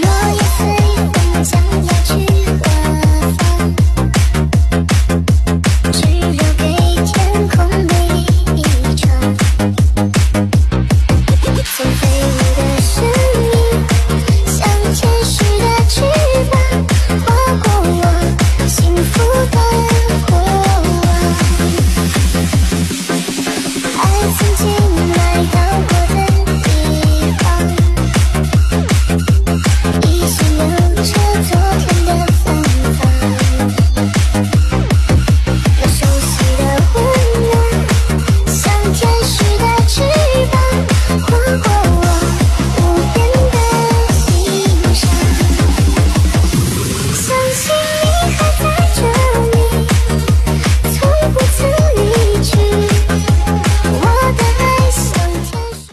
落叶飞舞将要去何方？只留给天空美丽一场。像飞舞的神鹰，像天使的翅膀，划过我幸福的。